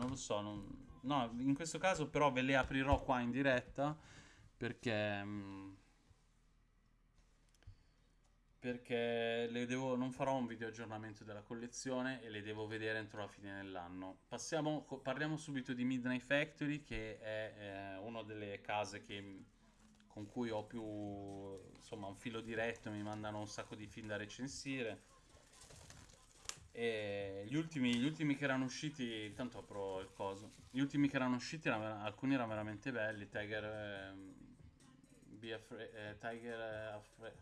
non lo so. non- No, in questo caso però ve le aprirò qua in diretta perché... mm, Perché devo, non farò un video aggiornamento della collezione e le devo vedere entro la fine dell'anno. Passiamo, parliamo subito di Midnight Factory, che è eh, una delle case che- con cui ho più, insomma, un filo diretto, mi mandano un sacco di film da recensire. E gli ultimi, gli ultimi che erano usciti, intanto apro il coso. Gli ultimi che erano usciti, alcuni erano veramente belli. Tiger, ehm, Afraid, eh, Tiger eh, Afraid.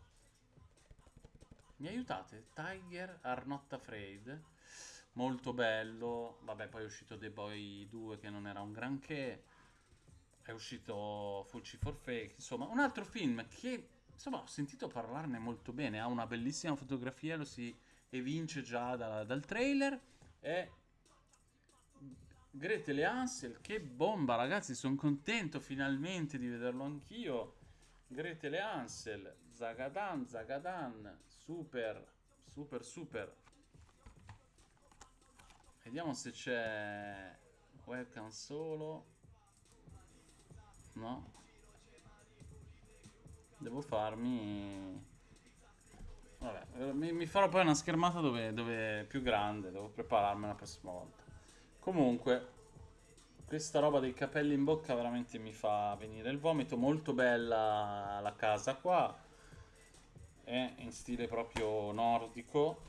Mi aiutate? Tiger Are Not Afraid. Molto bello. Vabbè, poi è uscito The Boy 2 che non era un granché. È uscito Fulci for Fake. Insomma, un altro film che insomma ho sentito parlarne molto bene. Ha una bellissima fotografia, lo si evince già da- dal trailer. È Gretel e Hansel. Che bomba, ragazzi! Sono contento finalmente di vederlo anch'io. Gretel e Hansel, Zagadan, Zagadan, super, super, super. Vediamo se c'è webcam solo. No. Devo farmi... Vabbè, mi, mi farò poi una schermata dove, dove è più grande, devo prepararmi la prossima volta. Comunque, questa roba dei capelli in bocca veramente mi fa venire il vomito. Molto bella la casa qua. È in stile proprio nordico.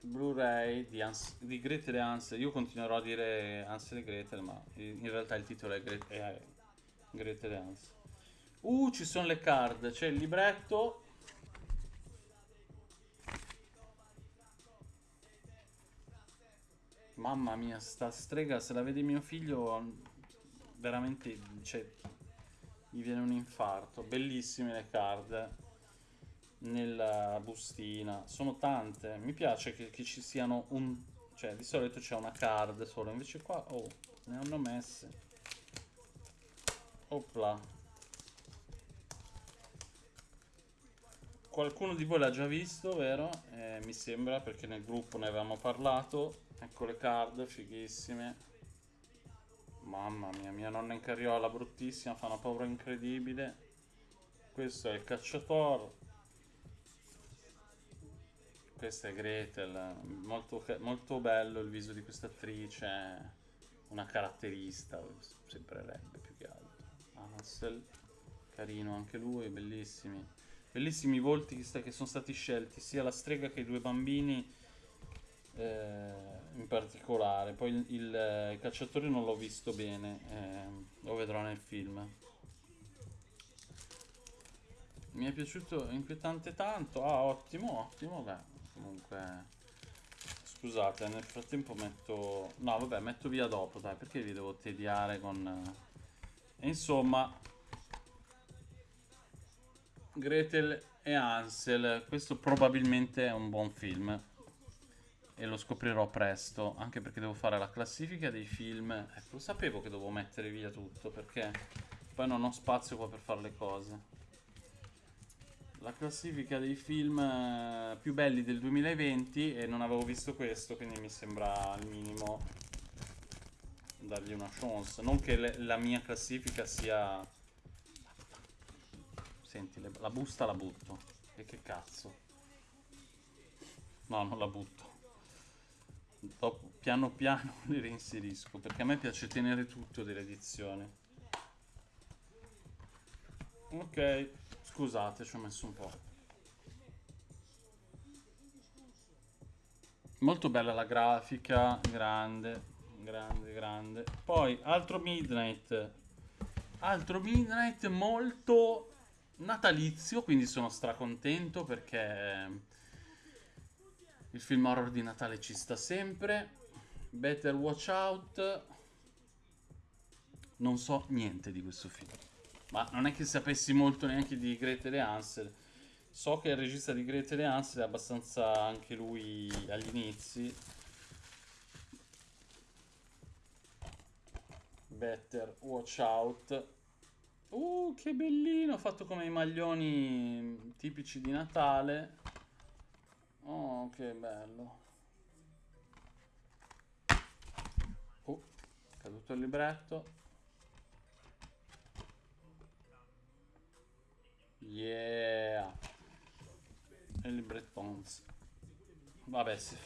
Blu-ray di, di Gretel e Hansel. Io continuerò a dire Hansel e Gretel, ma in realtà il titolo è Gretel e Hansel. Uh, ci sono le card. C'è il libretto. Mamma mia, sta strega, se la vede mio figlio, veramente, cioè, gli viene un infarto. Bellissime le card nella bustina, sono tante. Mi piace che, che ci siano un... cioè, di solito c'è una card solo, invece qua, oh, ne hanno messe. Opla. Qualcuno di voi l'ha già visto, vero? Eh, mi sembra perché nel gruppo ne avevamo parlato. Ecco le card, fighissime. Mamma mia, mia nonna in carriola, bruttissima, fa una paura incredibile. Questo è il cacciatore. Questa è Gretel. Molto, molto bello il viso di questa attrice. Una caratterista, sembrerebbe più che altro. Hansel, carino anche lui, bellissimi. Bellissimi volti che sono stati scelti, sia la strega che i due bambini eh, in particolare. Poi il, il, eh, il cacciatore non l'ho visto bene, eh, lo vedrò nel film. Mi è piaciuto inquietante tanto. Ah, ottimo, ottimo. Beh, comunque. Scusate, nel frattempo metto. No, vabbè, metto via dopo, dai, perché vi devo tediare con. eh, E insomma, Gretel e Hansel. Questo probabilmente è un buon film. E lo scoprirò presto. Anche perché devo fare la classifica dei film. Ecco, sapevo che dovevo mettere via tutto. Perché poi non ho spazio qua per fare le cose. La classifica dei film eh, più belli del 2020. E non avevo visto questo. Quindi mi sembra al minimo dargli una chance. Non che la mia classifica sia. Senti, le- la busta la butto. E che cazzo? No, non la butto. Dopo, piano piano le reinserisco. Perché a me piace tenere tutto dell'edizione. Ok, scusate, ci ho messo un po'. Molto bella la grafica, grande, grande, grande. Poi, altro Midnight. Altro Midnight molto natalizio, quindi sono stracontento perché il film horror di Natale ci sta sempre. Better Watch Out. Non so niente di questo film. Ma non è che sapessi molto neanche di Gretel e Hansel. So che il regista di Gretel e Hansel è abbastanza anche lui agli inizi. Better Watch Out. Uh, che bellino, fatto come i maglioni tipici di Natale. Oh, che bello. Oh, caduto il libretto. Yeah. E il librettons. Vabbè, sì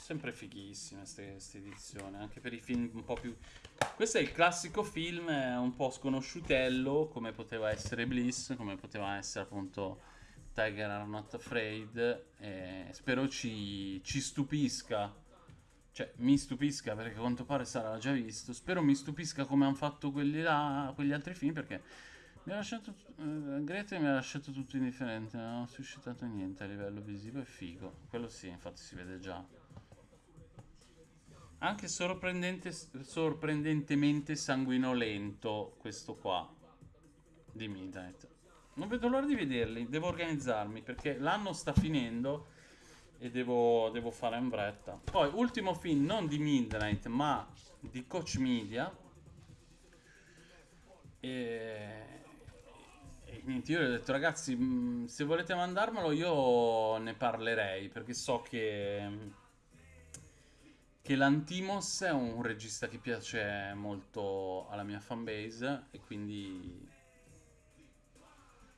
sempre fighissime queste edizioni, anche per i film un po' più... Questo è il classico film un po' sconosciutello, come poteva essere Bliss, come poteva essere appunto Tiger Are Not Afraid. E spero ci, ci stupisca. Cioè, mi stupisca perché a quanto pare sarà già visto. Spero mi stupisca come hanno fatto quelli là, quegli altri film perché mi ha lasciato. Uh, Grete mi ha lasciato tutto indifferente. Non ho suscitato niente a livello visivo e figo. Quello sì, infatti si vede già. Anche sorprendente, sorprendentemente sanguinolento questo qua di Midnight. Non vedo l'ora di vederli, devo organizzarmi perché l'anno sta finendo e devo, devo fare in fretta. Poi, ultimo film non di Midnight ma di Coach Media. E... e niente, io gli ho detto ragazzi, se volete mandarmelo io ne parlerei perché so che che l'Antimos è un regista che piace molto alla mia fanbase e quindi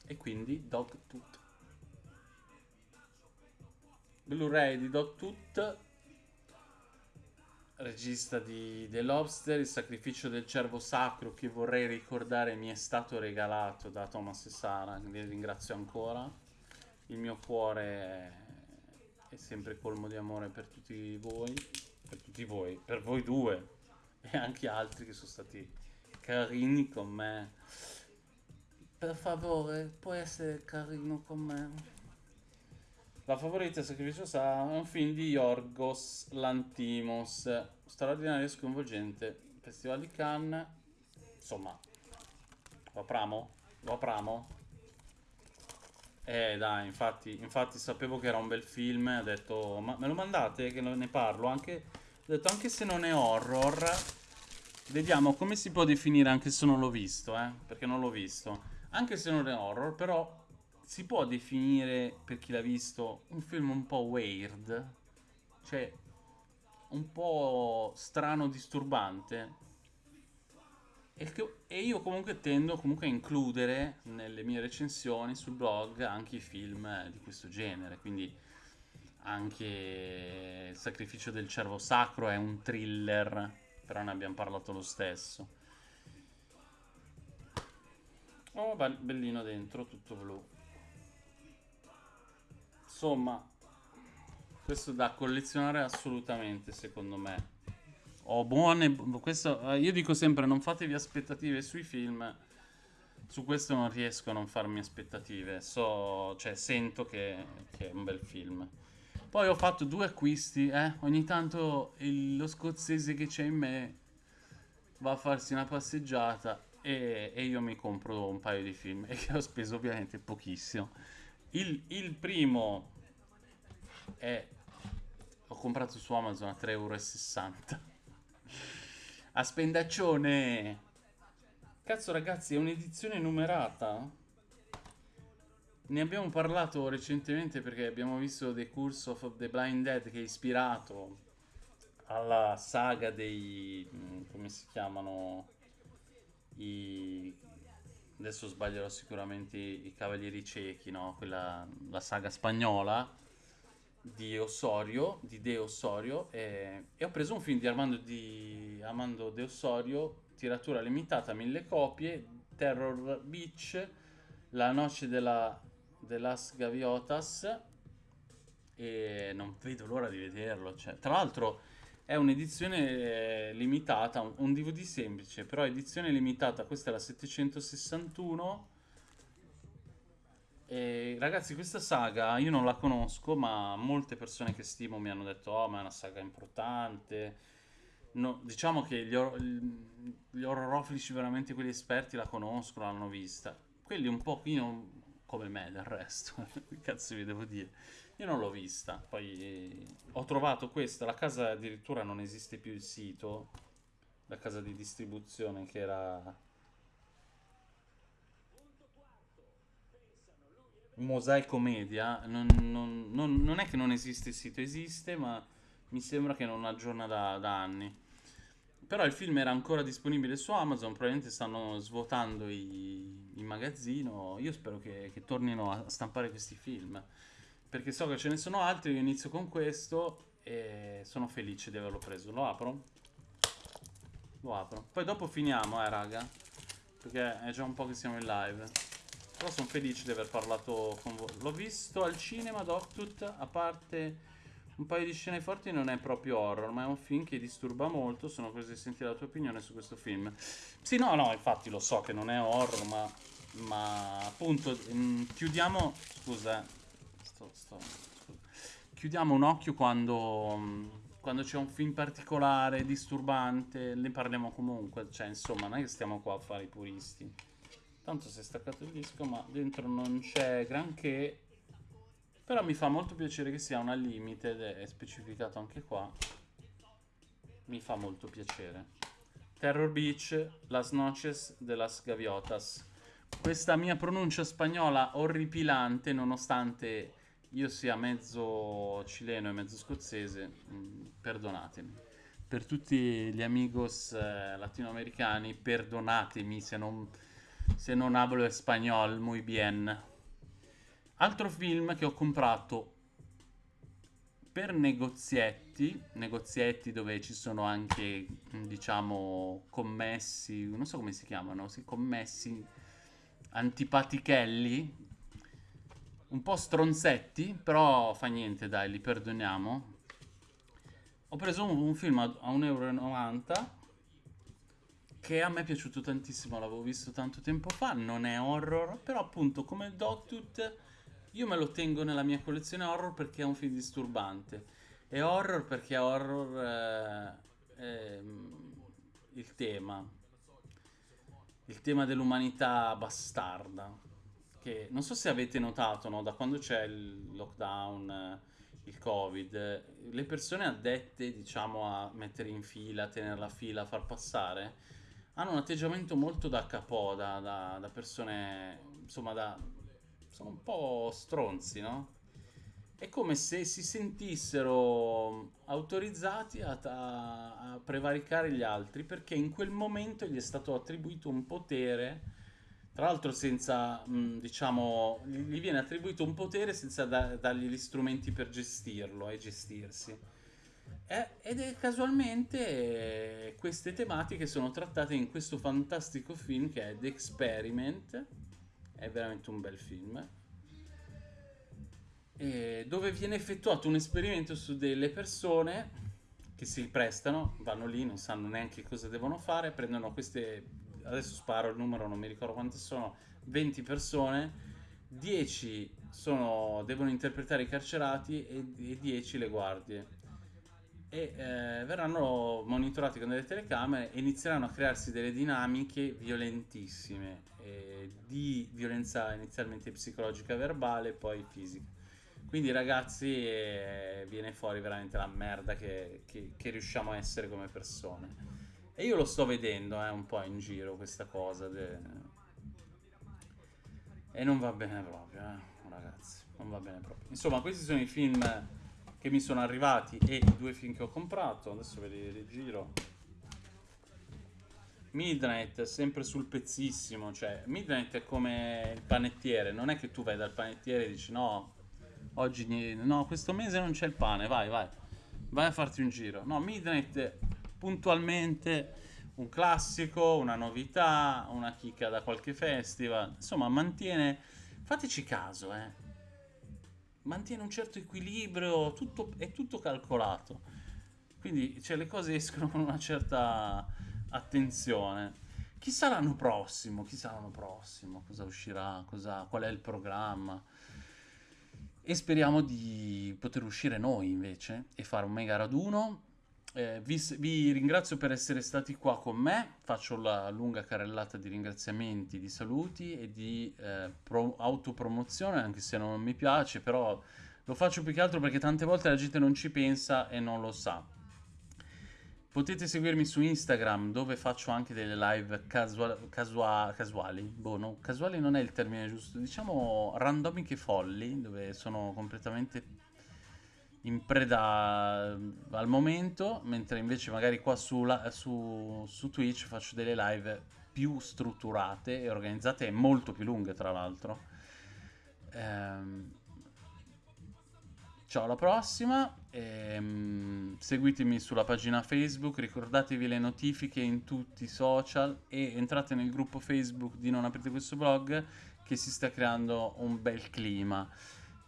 e quindi Dog Tooth. Blu-ray di Dog Tooth regista di The Lobster il sacrificio del cervo sacro che vorrei ricordare mi è stato regalato da Thomas e Sara li ringrazio ancora. Il mio cuore è sempre colmo di amore per tutti voi per tutti voi, per voi due e anche altri che sono stati carini con me. Per favore, puoi essere carino con me. La favorita Sacrificio Sa è un film di Yorgos Lantimos, straordinario e sconvolgente. Festival di Cannes, insomma, lo apriamo? Lo apriamo? Eh dai, infatti, infatti sapevo che era un bel film, ho detto, ma me lo mandate che ne parlo anche ho detto anche se non è horror, vediamo come si può definire anche se non l'ho visto, eh? Perché non l'ho visto. Anche se non è horror, però si può definire, per chi l'ha visto, un film un po' weird. Cioè, un po' strano, disturbante. E, che, e io comunque tendo comunque a includere nelle mie recensioni sul blog anche i film di questo genere. Quindi anche il sacrificio del cervo sacro è un thriller, però ne abbiamo parlato lo stesso. Oh, bellino dentro, tutto blu. Insomma, questo da collezionare assolutamente, secondo me. Ho buone... Questo, eh, io dico sempre, non fatevi aspettative sui film. Su questo non riesco a non farmi aspettative. So, cioè, sento che, che è un bel film. Poi ho fatto due acquisti, eh. Ogni tanto il, lo scozzese che c'è in me va a farsi una passeggiata e, e, io mi compro un paio di film e che ho speso ovviamente pochissimo. Il, il primo è... Ho comprato su Amazon a 3,60 euro. A spendaccione! Cazzo ragazzi, è un'edizione numerata? Ne abbiamo parlato recentemente perché abbiamo visto The Curse of the Blind Dead che è ispirato alla saga dei... Mm, come si chiamano? I... Adesso sbaglierò sicuramente i Cavalieri Ciechi, no? Quella, la saga spagnola di Osorio, di De Osorio, e, e ho preso un film di Armando, di Armando De Osorio, tiratura limitata, mille copie, Terror Beach, La noce della The Last Gaviotas e non vedo l'ora di vederlo. Cioè, tra l'altro è un'edizione eh, limitata, un, DVD semplice, però edizione limitata, questa è la 761. E, ragazzi, questa saga io non la conosco, ma molte persone che stimo mi hanno detto: Oh, ma è una saga importante. No, diciamo che gli, or- gli veramente quelli esperti, la conoscono, l'hanno vista. Quelli un po' pochino come me del resto, che cazzo vi devo dire? Io non l'ho vista, poi ho trovato questa, la casa addirittura non esiste più il sito, la casa di distribuzione che era... Mosaico Media, non, non, non, non, è che non esiste il sito, esiste, ma mi sembra che non aggiorna da, da anni. Però il film era ancora disponibile su Amazon, probabilmente stanno svuotando i, il magazzino. Io spero che, che tornino a stampare questi film, perché so che ce ne sono altri. Io inizio con questo e sono felice di averlo preso. Lo apro? Lo apro. Poi dopo finiamo, eh, raga, perché è già un po' che siamo in live. Però sono felice di aver parlato con voi. L'ho visto al cinema, Doctut, a parte un paio di scene forti non è proprio horror, ma è un film che disturba molto. Sono curioso di sentire la tua opinione su questo film. Sì, no, no, infatti lo so che non è horror, ma, ma appunto mh, mm, chiudiamo... Scusa, eh. sto, sto, scusa. Chiudiamo un occhio quando, mm, quando c'è un film particolare, disturbante, ne parliamo comunque. Cioè, insomma, non è che stiamo qua a fare i puristi. Tanto si è staccato il disco, ma dentro non c'è granché però mi fa molto piacere che sia una limited, è specificato anche qua. Mi fa molto piacere. Terror Beach, Las Noches de las Gaviotas. Questa mia pronuncia spagnola orripilante, nonostante io sia mezzo cileno e mezzo scozzese, mm, perdonatemi. Per tutti gli amigos eh, latinoamericani, perdonatemi se non, se non hablo español muy bien. Altro film che ho comprato per negozietti, negozietti dove ci sono anche, diciamo, commessi, non so come si chiamano, sì, commessi antipatichelli, un po' stronzetti, però fa niente, dai, li perdoniamo. Ho preso un, un film a, a 1,90 euro che a me è piaciuto tantissimo, l'avevo visto tanto tempo fa, non è horror, però appunto come Dogtooth io me lo tengo nella mia collezione horror perché è un film disturbante. E horror perché è horror eh, eh, il tema. Il tema dell'umanità bastarda. Che non so se avete notato, no? da quando c'è il lockdown, eh, il covid, le persone addette, diciamo, a mettere in fila, a tenere la fila, a far passare, hanno un atteggiamento molto da capò, da, da, da persone, insomma, da sono un po' stronzi, no? È come se si sentissero autorizzati a, a, a, prevaricare gli altri perché in quel momento gli è stato attribuito un potere, tra l'altro senza, diciamo, gli viene attribuito un potere senza da, dargli gli strumenti per gestirlo e gestirsi. Eh, ed è casualmente eh, queste tematiche sono trattate in questo fantastico film che è The Experiment è veramente un bel film dove viene effettuato un esperimento su delle persone che si prestano, vanno lì, non sanno neanche cosa devono fare, prendono queste, adesso sparo il numero, non mi ricordo quante sono, 20 persone, 10 sono, devono interpretare i carcerati e, e 10 le guardie. E eh, verranno monitorati con delle telecamere e inizieranno a crearsi delle dinamiche violentissime eh, di violenza inizialmente psicologica verbale e poi fisica. Quindi ragazzi eh, viene fuori veramente la merda che, che, che, riusciamo a essere come persone. E io lo sto vedendo eh, un po' in giro questa cosa. De... E non va bene proprio, eh, ragazzi. Non va bene proprio. Insomma, questi sono i film che mi sono arrivati e i due film che ho comprato. Adesso ve li rigiro. Midnight sempre sul pezzissimo, cioè Midnight è come il panettiere, non è che tu vai dal panettiere e dici no, oggi no, questo mese non c'è il pane, vai, vai, vai a farti un giro. No, Midnight puntualmente un classico, una novità, una chicca da qualche festival, insomma mantiene, fateci caso, eh, mantiene un certo equilibrio, tutto, è tutto calcolato, quindi cioè, le cose escono con una certa attenzione. Chissà l'anno prossimo, chissà l'anno prossimo, cosa uscirà, cosa, qual è il programma. E speriamo di poter uscire noi invece e fare un mega raduno. Eh, vi, vi, ringrazio per essere stati qua con me, faccio la lunga carrellata di ringraziamenti, di saluti e di eh, pro- autopromozione, anche se non mi piace, però lo faccio più che altro perché tante volte la gente non ci pensa e non lo sa. Potete seguirmi su Instagram dove faccio anche delle live casual, casua, casuali. Boh, no, casuali non è il termine giusto. Diciamo randomiche folli, dove sono completamente in preda al momento, mentre invece magari qua su, su, su Twitch faccio delle live più strutturate e organizzate e molto più lunghe tra l'altro. Ehm, ciao alla prossima, ehm, seguitemi sulla pagina Facebook, ricordatevi le notifiche in tutti i social e entrate nel gruppo Facebook di Non aprite questo blog che si sta creando un bel clima.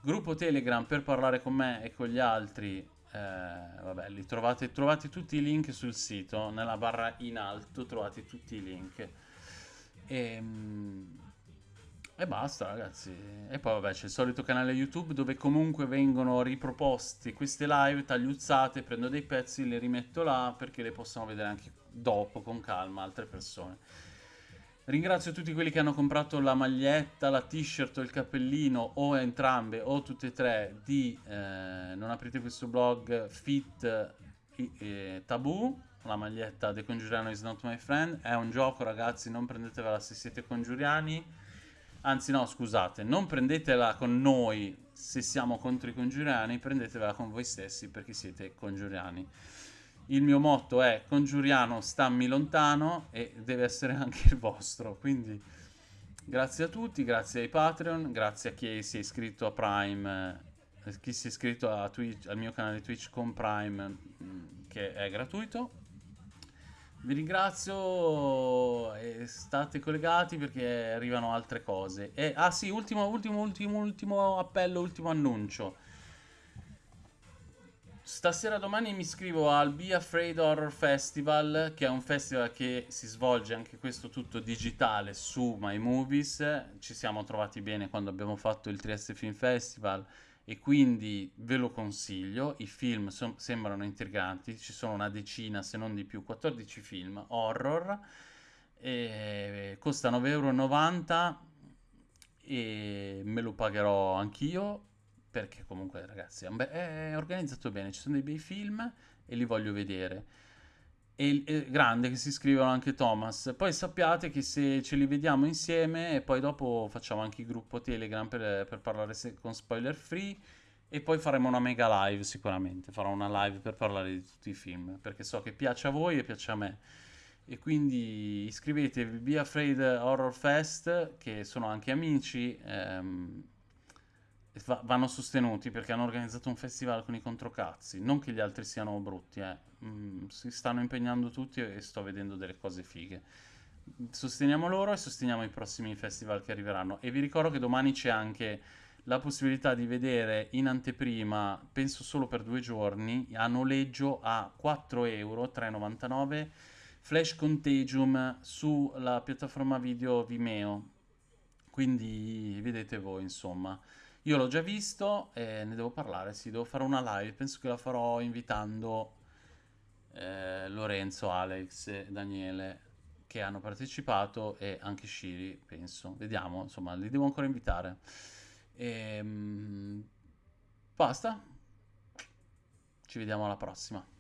Gruppo Telegram per parlare con me e con gli altri, eh, vabbè, li trovate, trovate tutti i link sul sito, nella barra in alto trovate tutti i link. E, ehm, e basta ragazzi. E poi vabbè c'è il solito canale YouTube dove comunque vengono riproposti queste live tagliuzzate, prendo dei pezzi, le rimetto là perché le possano vedere anche dopo con calma altre persone. Ringrazio tutti quelli che hanno comprato la maglietta, la t-shirt o il cappellino o entrambe o tutte e tre di eh, Non aprite questo blog Fit eh, Taboo la maglietta The Congiuriano is not my friend. È un gioco ragazzi non prendetevela se siete congiuriani. Anzi no scusate non prendetela con noi se siamo contro i congiuriani prendetevela con voi stessi perché siete congiuriani il mio motto è congiuriano stammi lontano e deve essere anche il vostro. Quindi grazie a tutti grazie ai patreon grazie a chi si è iscritto a prime eh, chi si è iscritto Twitch, al mio canale twitch con prime mm, che è gratuito. Vi ringrazio e state collegati perché arrivano altre cose. E, ah sì ultimo ultimo ultimo ultimo appello ultimo annuncio Stasera domani mi iscrivo al Be Afraid Horror Festival, che è un festival che si svolge anche questo tutto digitale su My Movies. Ci siamo trovati bene quando abbiamo fatto il Trieste Film Festival e quindi ve lo consiglio. I film so sembrano intriganti, ci sono una decina se non di più, 14 film horror. E costa 9,90 euro e me lo pagherò anch'io perché comunque ragazzi è, organizzato bene, ci sono dei bei film e li voglio vedere. E è grande che si scrivono anche Thomas. Poi sappiate che se ce li vediamo insieme e poi dopo facciamo anche il gruppo Telegram per, per parlare con spoiler free e poi faremo una mega live sicuramente, farò una live per parlare di tutti i film, perché so che piace a voi e piace a me. E quindi iscrivetevi Be Afraid Horror Fest, che sono anche amici, ehm, va- vanno sostenuti perché hanno organizzato un festival con i controcazzi. Non che gli altri siano brutti, eh. mm, si stanno impegnando tutti e sto vedendo delle cose fighe. Sosteniamo loro e sosteniamo i prossimi festival che arriveranno. E vi ricordo che domani c'è anche la possibilità di vedere in anteprima, penso solo per due giorni, a noleggio a 4 euro, 3,99, Flash Contagium sulla piattaforma video Vimeo. Quindi vedete voi, insomma. Io l'ho già visto e ne devo parlare, sì, devo fare una live, penso che la farò invitando eh, Lorenzo, Alex e Daniele che hanno partecipato e anche Shiri, penso. Vediamo, insomma, li devo ancora invitare. E, ehm, basta. Ci vediamo alla prossima.